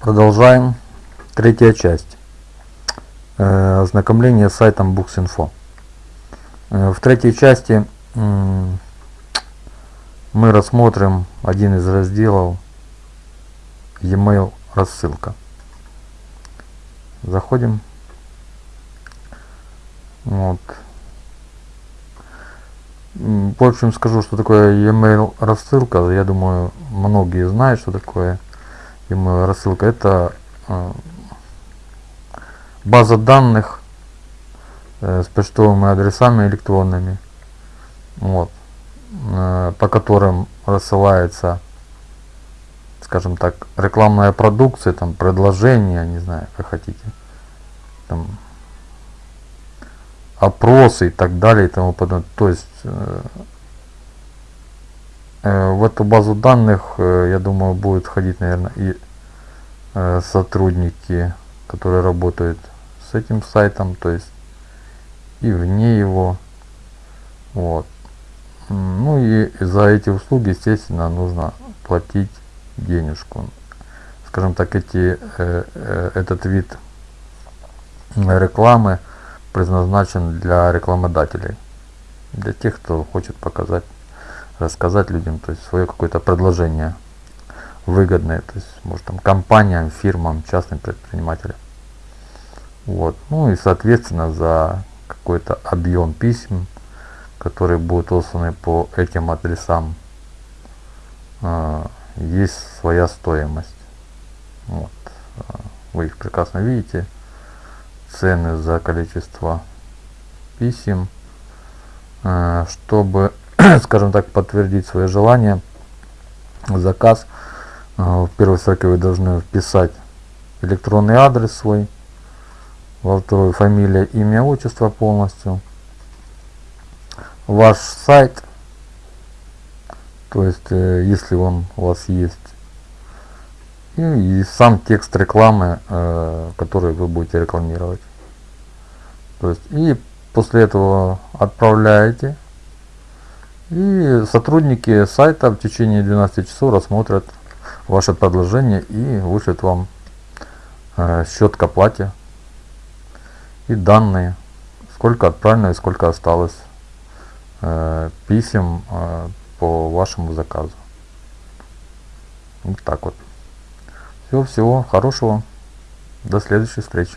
Продолжаем. Третья часть. Э, ознакомление с сайтом Books.info. Э, в третьей части мы рассмотрим один из разделов e-mail рассылка. Заходим. Вот. В общем, скажу, что такое e-mail рассылка. Я думаю, многие знают, что такое email рассылка. Это э, база данных э, с почтовыми адресами электронными, вот, э, по которым рассылается, скажем так, рекламная продукция, там, предложения, не знаю, как хотите, там, опросы и так далее и тому подобное. То есть э, э, в эту базу данных, э, я думаю, будет входить, наверное, и э, сотрудники, которые работают с этим сайтом, то есть и вне его. Вот. Ну и за эти услуги, естественно, нужно платить денежку. Скажем так, эти, э, э, этот вид рекламы предназначен для рекламодателей, для тех, кто хочет показать, рассказать людям, то есть свое какое-то предложение выгодное, то есть может там компаниям, фирмам, частным предпринимателям. Вот. Ну и соответственно за какой-то объем писем, которые будут посланы по этим адресам, э, есть своя стоимость. Вот. Вы их прекрасно видите цены за количество писем, э, чтобы, скажем так, подтвердить свое желание, заказ, э, в первой строке вы должны вписать электронный адрес свой, во второй фамилия, имя, отчество полностью, ваш сайт, то есть, э, если он у вас есть, и, и сам текст рекламы, э, который вы будете рекламировать. То есть и после этого отправляете. И сотрудники сайта в течение 12 часов рассмотрят ваше предложение и вышлют вам э, счет к оплате и данные, сколько отправлено и сколько осталось э, писем э, по вашему заказу. Вот так вот. Всего, всего хорошего. До следующей встречи.